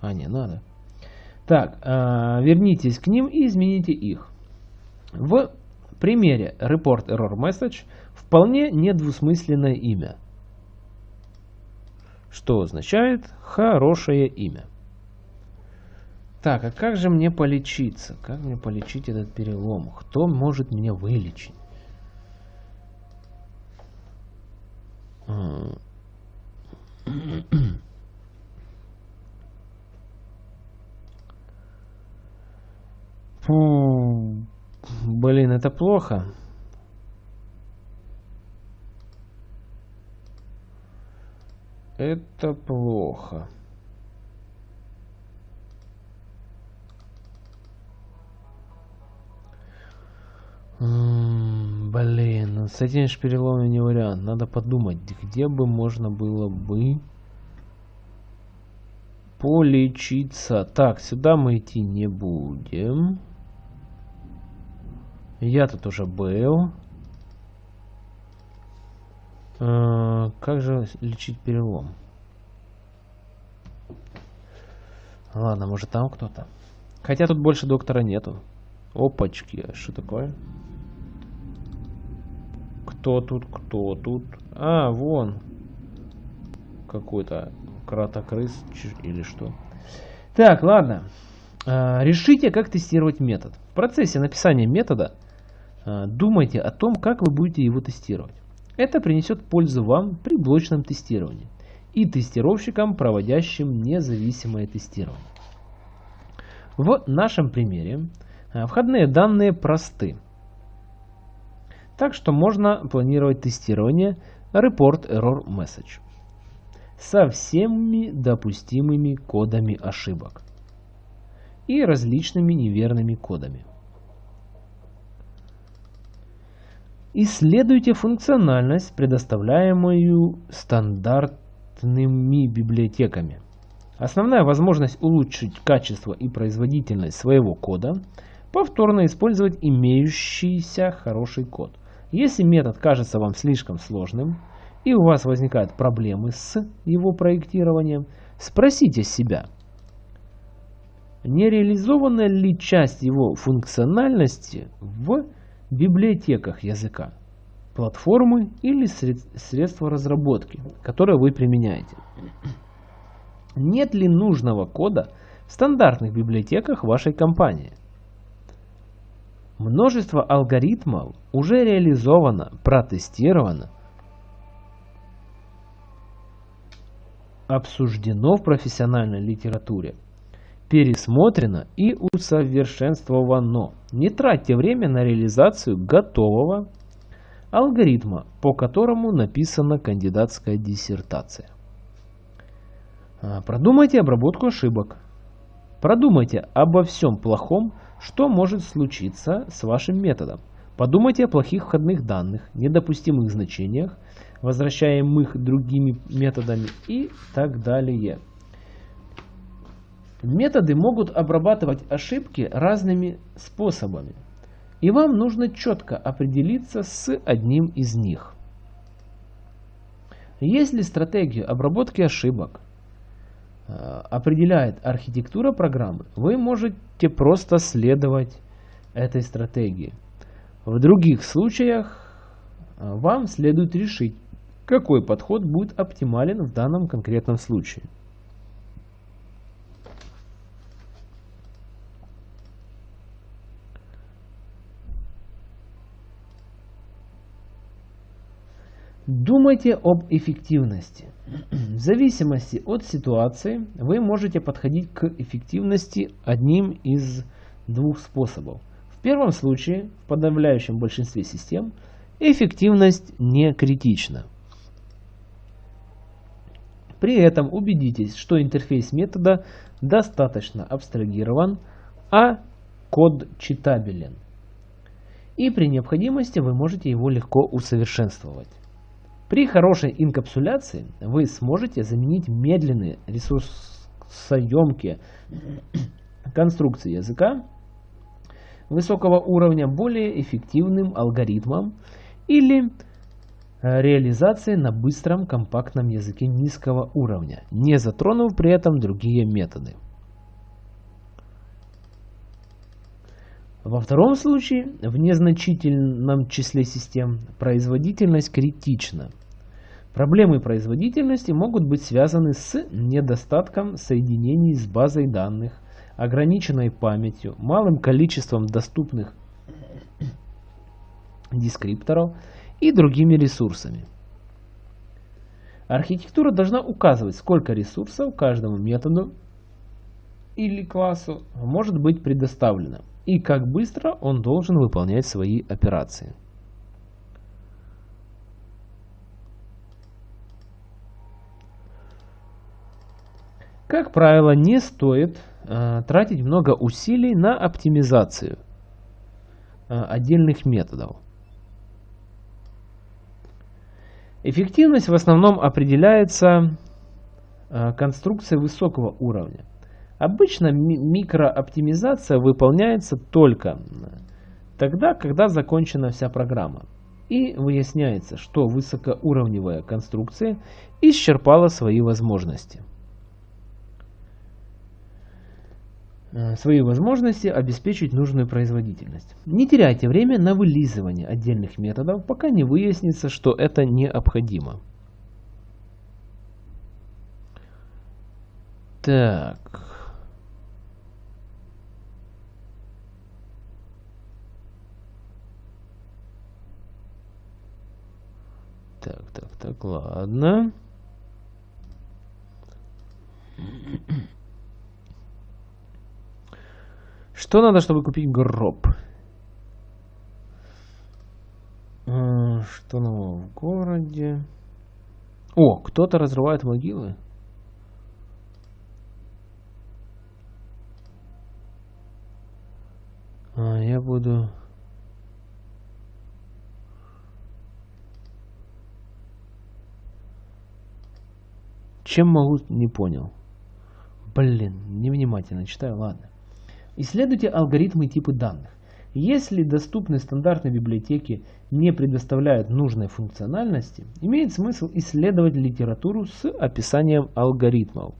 А, не, надо. Так, э, вернитесь к ним и измените их. В примере report error message вполне недвусмысленное имя. Что означает хорошее имя. Так, а как же мне полечиться? Как мне полечить этот перелом? Кто может меня вылечить? Фу, блин, это плохо. Это плохо. Блин, ну с этими шпиреловыми не вариант. Надо подумать, где бы можно было бы полечиться. Так, сюда мы идти не будем. Я тут уже был. А, как же лечить перелом? Ладно, может там кто-то. Хотя тут больше доктора нету. Опачки, что такое? Кто тут, кто тут? А, вон. Какой-то кратокрыс или что. Так, ладно. А, решите, как тестировать метод. В процессе написания метода думайте о том, как вы будете его тестировать. Это принесет пользу вам при блочном тестировании и тестировщикам, проводящим независимое тестирование. В нашем примере а, входные данные просты. Так что можно планировать тестирование Report Error Message со всеми допустимыми кодами ошибок и различными неверными кодами. Исследуйте функциональность, предоставляемую стандартными библиотеками. Основная возможность улучшить качество и производительность своего кода – повторно использовать имеющийся хороший код. Если метод кажется вам слишком сложным и у вас возникают проблемы с его проектированием, спросите себя, не реализована ли часть его функциональности в библиотеках языка, платформы или средства разработки, которые вы применяете. Нет ли нужного кода в стандартных библиотеках вашей компании? Множество алгоритмов уже реализовано, протестировано, обсуждено в профессиональной литературе, пересмотрено и усовершенствовано. Не тратьте время на реализацию готового алгоритма, по которому написана кандидатская диссертация. А, продумайте обработку ошибок. Продумайте обо всем плохом, что может случиться с вашим методом. Подумайте о плохих входных данных, недопустимых значениях, возвращаемых другими методами и так далее. Методы могут обрабатывать ошибки разными способами, и вам нужно четко определиться с одним из них. Если стратегию обработки ошибок э, определяет архитектура программы, вы можете просто следовать этой стратегии. В других случаях э, вам следует решить, какой подход будет оптимален в данном конкретном случае. Думайте об эффективности. В зависимости от ситуации вы можете подходить к эффективности одним из двух способов. В первом случае, в подавляющем большинстве систем, эффективность не критична. При этом убедитесь, что интерфейс метода достаточно абстрагирован, а код читабелен. И при необходимости вы можете его легко усовершенствовать. При хорошей инкапсуляции вы сможете заменить медленные ресурсоемкие конструкции языка высокого уровня более эффективным алгоритмом или э, реализации на быстром компактном языке низкого уровня, не затронув при этом другие методы. Во втором случае, в незначительном числе систем, производительность критична. Проблемы производительности могут быть связаны с недостатком соединений с базой данных, ограниченной памятью, малым количеством доступных дескрипторов и другими ресурсами. Архитектура должна указывать, сколько ресурсов каждому методу или классу может быть предоставлено и как быстро он должен выполнять свои операции. Как правило, не стоит э, тратить много усилий на оптимизацию э, отдельных методов. Эффективность в основном определяется э, конструкцией высокого уровня. Обычно ми микрооптимизация выполняется только тогда, когда закончена вся программа. И выясняется, что высокоуровневая конструкция исчерпала свои возможности. Э, свои возможности обеспечить нужную производительность. Не теряйте время на вылизывание отдельных методов, пока не выяснится, что это необходимо. Так. Так, так, так, ладно. Что надо, чтобы купить гроб? А, что нового в городе? О, кто-то разрывает могилы. А, я буду... Чем могу, не понял. Блин, невнимательно читаю, ладно. Исследуйте алгоритмы и типы данных. Если доступные стандартные библиотеки не предоставляют нужной функциональности, имеет смысл исследовать литературу с описанием алгоритмов.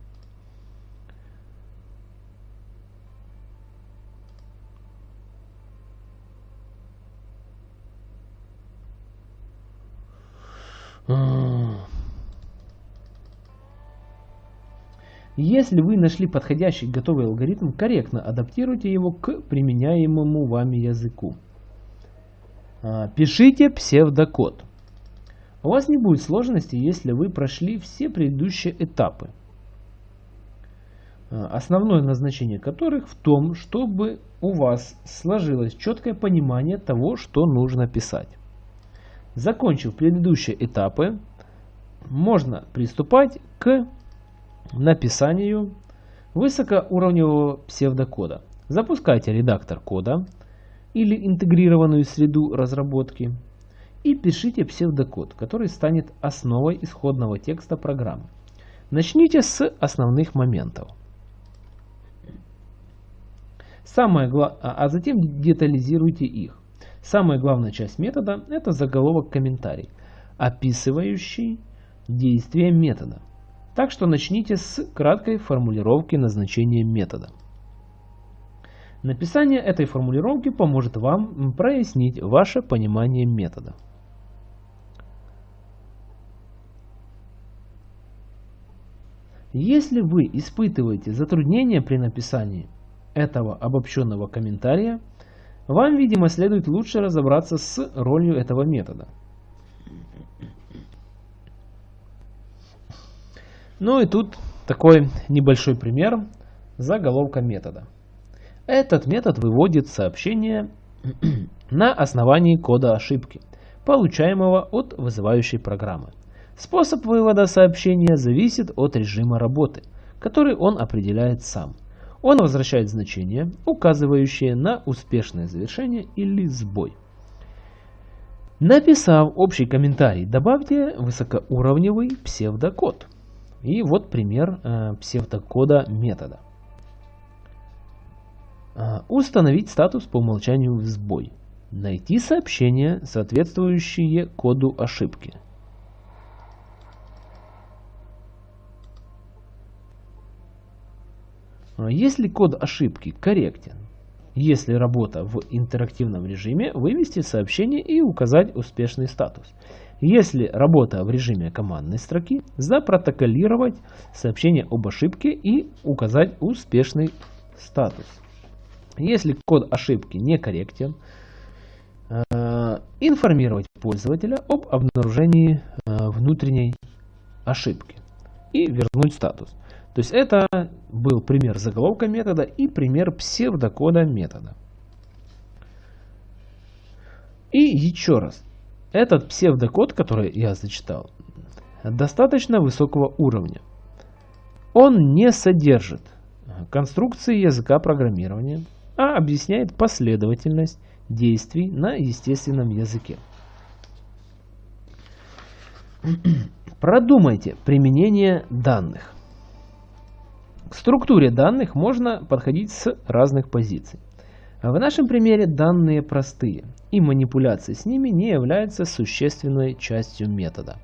Если вы нашли подходящий готовый алгоритм, корректно адаптируйте его к применяемому вами языку. А, пишите псевдокод. У вас не будет сложности, если вы прошли все предыдущие этапы, а, основное назначение которых в том, чтобы у вас сложилось четкое понимание того, что нужно писать. Закончив предыдущие этапы, можно приступать к написанию высокоуровневого псевдокода. Запускайте редактор кода или интегрированную среду разработки и пишите псевдокод, который станет основой исходного текста программы. Начните с основных моментов. Самое гла... А, а затем детализируйте их. Самая главная часть метода – это заголовок комментарий, описывающий действие метода. Так что начните с краткой формулировки назначения метода. Написание этой формулировки поможет вам прояснить ваше понимание метода. Если вы испытываете затруднения при написании этого обобщенного комментария, вам, видимо, следует лучше разобраться с ролью этого метода – Ну и тут такой небольшой пример заголовка метода. Этот метод выводит сообщение [clears throat] на основании кода ошибки, получаемого от вызывающей программы. Способ вывода сообщения зависит от режима работы, который он определяет сам. Он возвращает значение, указывающее на успешное завершение или сбой. Написав общий комментарий, добавьте высокоуровневый псевдокод – и вот пример э, псевдокода метода. Э, установить статус по умолчанию в сбой. Найти сообщение, соответствующее коду ошибки. Э, если код ошибки корректен, если работа в интерактивном режиме, вывести сообщение и указать успешный статус. Если работа в режиме командной строки, запротоколировать сообщение об ошибке и указать успешный статус. Если код ошибки некорректен, э, информировать пользователя об обнаружении э, внутренней ошибки и вернуть статус. То есть это был пример заголовка метода и пример псевдокода метода. И еще раз, этот псевдокод, который я зачитал, достаточно высокого уровня. Он не содержит конструкции языка программирования, а объясняет последовательность действий на естественном языке. Продумайте применение данных. К структуре данных можно подходить с разных позиций. В нашем примере данные простые, и манипуляция с ними не является существенной частью метода.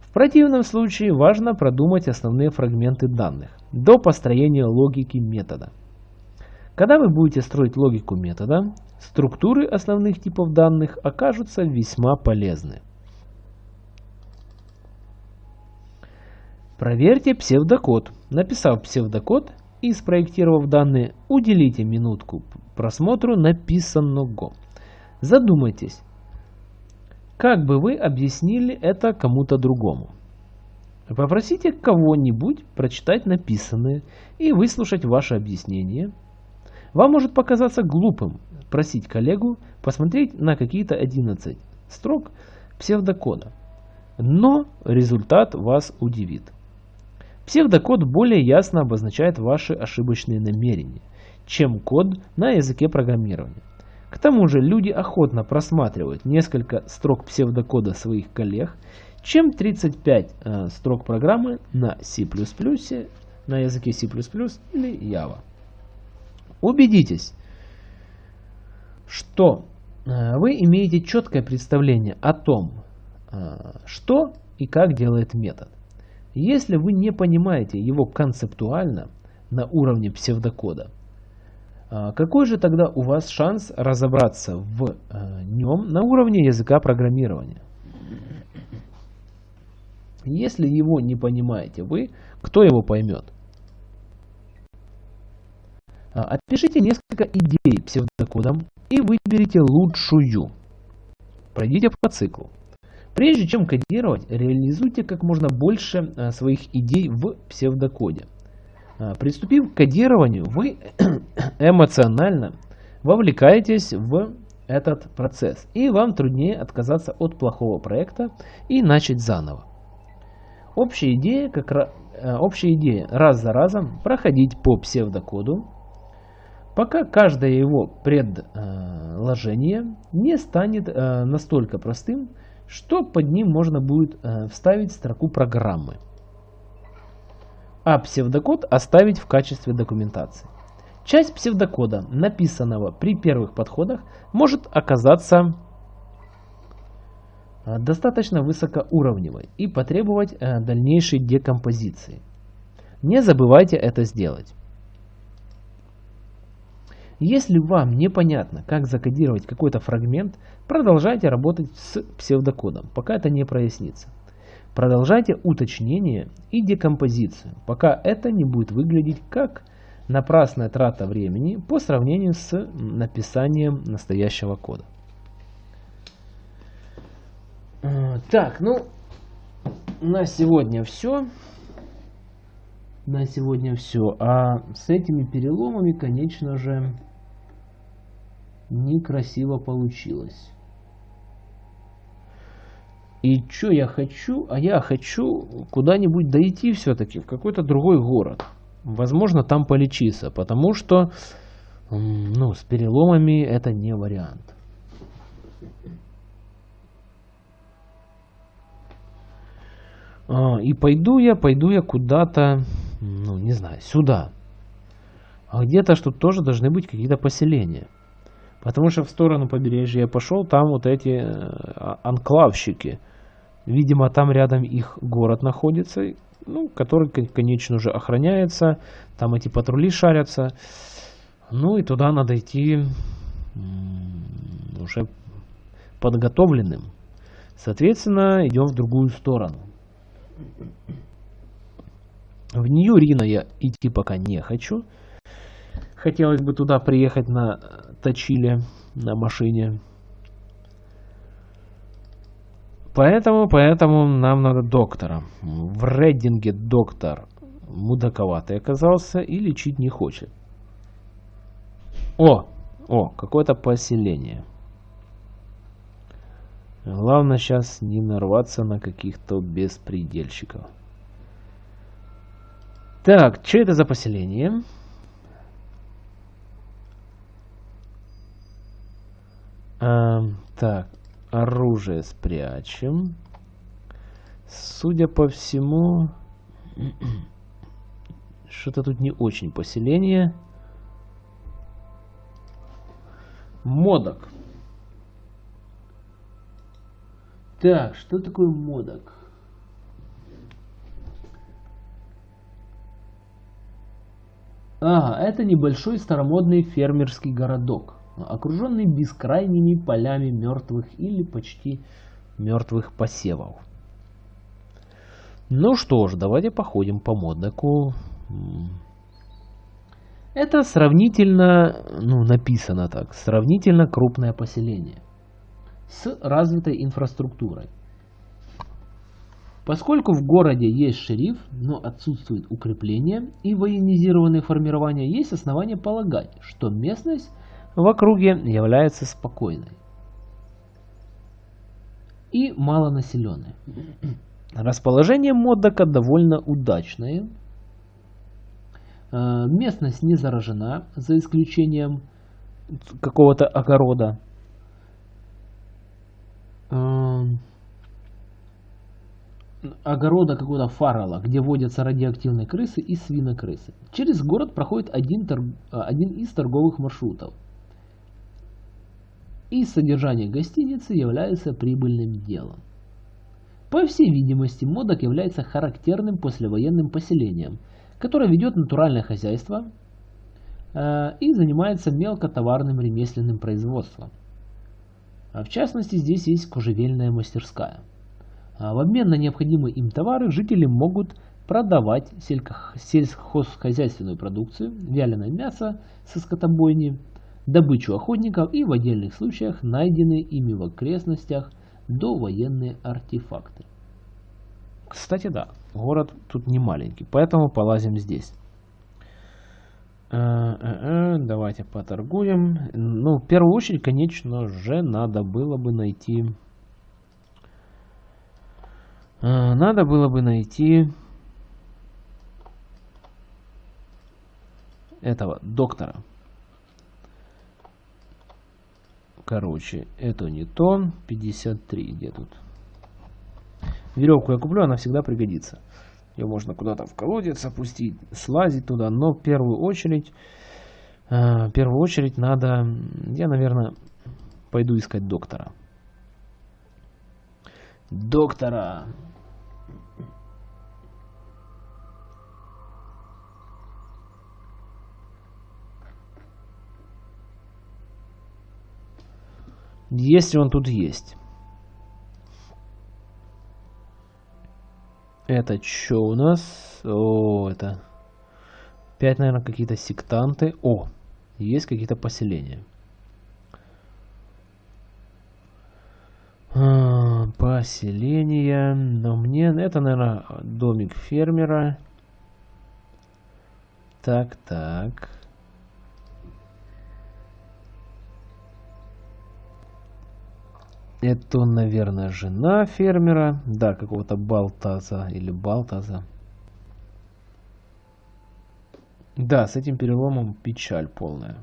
В противном случае важно продумать основные фрагменты данных до построения логики метода. Когда вы будете строить логику метода, структуры основных типов данных окажутся весьма полезны. Проверьте псевдокод. Написав псевдокод, и спроектировав данные, уделите минутку просмотру написанного. Задумайтесь, как бы вы объяснили это кому-то другому. Попросите кого-нибудь прочитать написанное и выслушать ваше объяснение. Вам может показаться глупым просить коллегу посмотреть на какие-то 11 строк псевдокода, но результат вас удивит. Псевдокод более ясно обозначает ваши ошибочные намерения, чем код на языке программирования. К тому же люди охотно просматривают несколько строк псевдокода своих коллег, чем 35 э, строк программы на C++, на языке C++ или Java. Убедитесь, что э, вы имеете четкое представление о том, э, что и как делает метод. Если вы не понимаете его концептуально на уровне псевдокода, э, какой же тогда у вас шанс разобраться в нем на уровне языка программирования? Если его не понимаете вы, кто его поймет? А, опишите несколько идей псевдокодом и выберите лучшую. Пройдите по циклу. Прежде чем кодировать, реализуйте как можно больше а, своих идей в псевдокоде. А, приступив к кодированию, вы [clears throat] эмоционально вовлекаетесь в этот процесс, и вам труднее отказаться от плохого проекта и начать заново. Общая идея, как, э, общая идея раз за разом проходить по псевдокоду, пока каждое его предложение не станет э, настолько простым, что под ним можно будет э, вставить строку программы, а псевдокод оставить в качестве документации. Часть псевдокода, написанного при первых подходах, может оказаться э, достаточно высокоуровневой и потребовать дальнейшей декомпозиции. Не забывайте это сделать. Если вам непонятно, как закодировать какой-то фрагмент, продолжайте работать с псевдокодом, пока это не прояснится. Продолжайте уточнение и декомпозицию, пока это не будет выглядеть как напрасная трата времени по сравнению с написанием настоящего кода. Э, так, ну, на сегодня все. На сегодня все. А с этими переломами, конечно же, некрасиво получилось. И что я хочу? А я хочу куда-нибудь дойти все-таки, в какой-то другой город. Возможно, там полечиться, потому что ну, с переломами это не вариант. А, и пойду я, пойду я куда-то, ну, не знаю, сюда. А где-то что тоже должны быть какие-то поселения. Потому что в сторону побережья я пошел, там вот эти э, анклавщики. Видимо, там рядом их город находится, ну, который, конечно же, охраняется. Там эти патрули шарятся. Ну и туда надо идти уже подготовленным. Соответственно, идем в другую сторону. В Нью-Рино я идти пока не хочу. Хотелось бы туда приехать на Точиле, на машине. Поэтому, поэтому нам надо доктора. В Рейдинге доктор мудаковатый оказался и лечить не хочет. О, о, какое-то поселение. Главное сейчас не нарваться на каких-то беспредельщиков. Так, что это за поселение? А, так, оружие спрячем. Судя по всему, [clears throat] что-то тут не очень поселение. Модок. Так, что такое модок? Ага, это небольшой старомодный фермерский городок, окруженный бескрайними полями мертвых или почти мертвых посевов. Ну что ж, давайте походим по модоку. Это сравнительно, ну написано так, сравнительно крупное поселение с развитой инфраструктурой. Поскольку в городе есть шериф, но отсутствует укрепление и военизированные формирования, есть основания полагать, что местность в округе является спокойной и малонаселенной. Расположение Моддока довольно удачное. Э, местность не заражена, за исключением какого-то огорода. Огорода какого-то фарала, где водятся радиоактивные крысы и свинокрысы. Через город проходит один, торг... один из торговых маршрутов. И содержание гостиницы является прибыльным делом. По всей видимости, Модок является характерным послевоенным поселением, которое ведет натуральное хозяйство э, и занимается мелкотоварным ремесленным производством. А в частности, здесь есть кожевельная мастерская – в обмен на необходимые им товары жители могут продавать сельскохозяйственную продукцию, вяленое мясо со скотобойни, добычу охотников и в отдельных случаях найденные ими в окрестностях довоенные артефакты. Кстати, да, город тут не маленький, поэтому полазим здесь. Э, э, э, давайте поторгуем. Ну, в первую очередь, конечно же, надо было бы найти а, надо было бы найти этого доктора. Короче, это не то. 53 где тут? Веревку я куплю, она всегда пригодится. Ее можно куда-то в колодец опустить, слазить туда. Но в первую очередь, э, в первую очередь надо... Я, наверное, пойду искать доктора. Доктора! Если он тут есть. Это что у нас? О, это... Опять, наверное, какие-то сектанты. О, есть какие-то поселения. А, поселение. Но мне... Это, наверное, домик фермера. Так, так. Это, наверное, жена фермера. Да, какого-то Балтаза или Балтаза. Да, с этим переломом печаль полная.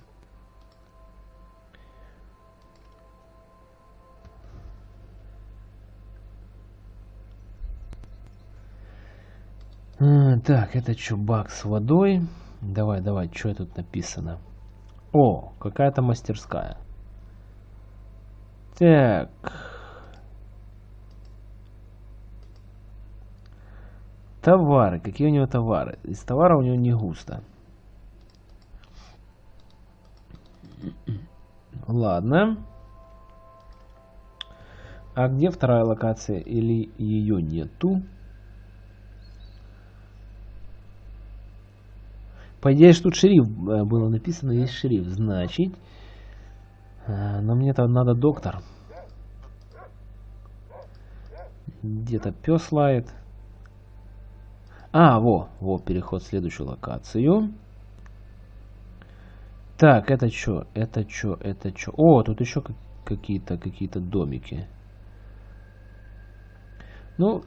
Так, это что, бак с водой? Давай, давай, что тут написано? О, какая-то мастерская. Так. Товары. Какие у него товары? Из товара у него не густо. Ладно. А где вторая локация? Или ее нету? По идее, что тут шрифт э, было написано, есть шрифт. Значит, но мне-то надо доктор. Где-то пес лает. А, во, во, переход в следующую локацию. Так, это что? Это что? Это что? О, тут еще какие-то какие-то домики. Ну,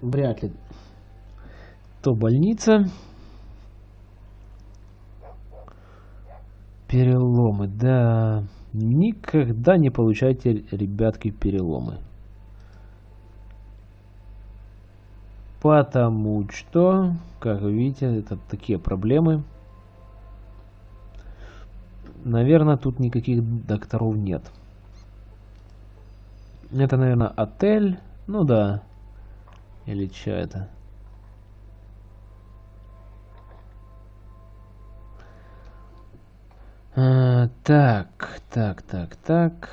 вряд ли. То больница. Переломы, да. Никогда не получайте, ребятки, переломы. Потому что, как вы видите, это такие проблемы. Наверное, тут никаких докторов нет. Это, наверное, отель. Ну да. Или что это? А, так, так, так, так.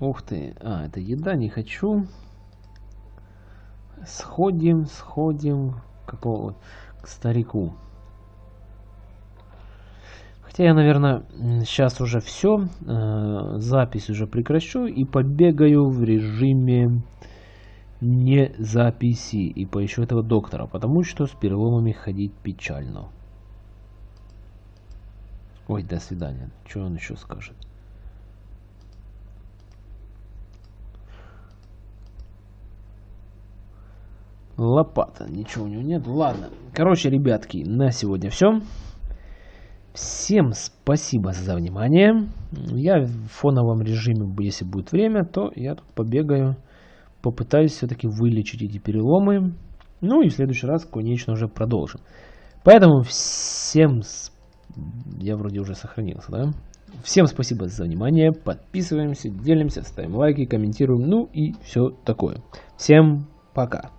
Ух ты. А, это еда, не хочу. Сходим, сходим какого к старику. Хотя я, наверное, сейчас уже все. Э, запись уже прекращу и побегаю в режиме не записи и поищу этого доктора, потому что с переломами ходить печально. Ой, до свидания. Что он еще скажет? Лопата. Ничего у него нет. Ладно. Короче, ребятки, на сегодня все. Всем спасибо за внимание. Я в фоновом режиме, если будет время, то я тут побегаю, попытаюсь все-таки вылечить эти переломы. Ну и в следующий раз, конечно, уже продолжим. Поэтому всем... Я вроде уже сохранился, да? Всем спасибо за внимание. Подписываемся, делимся, ставим лайки, комментируем. Ну и все такое. Всем пока.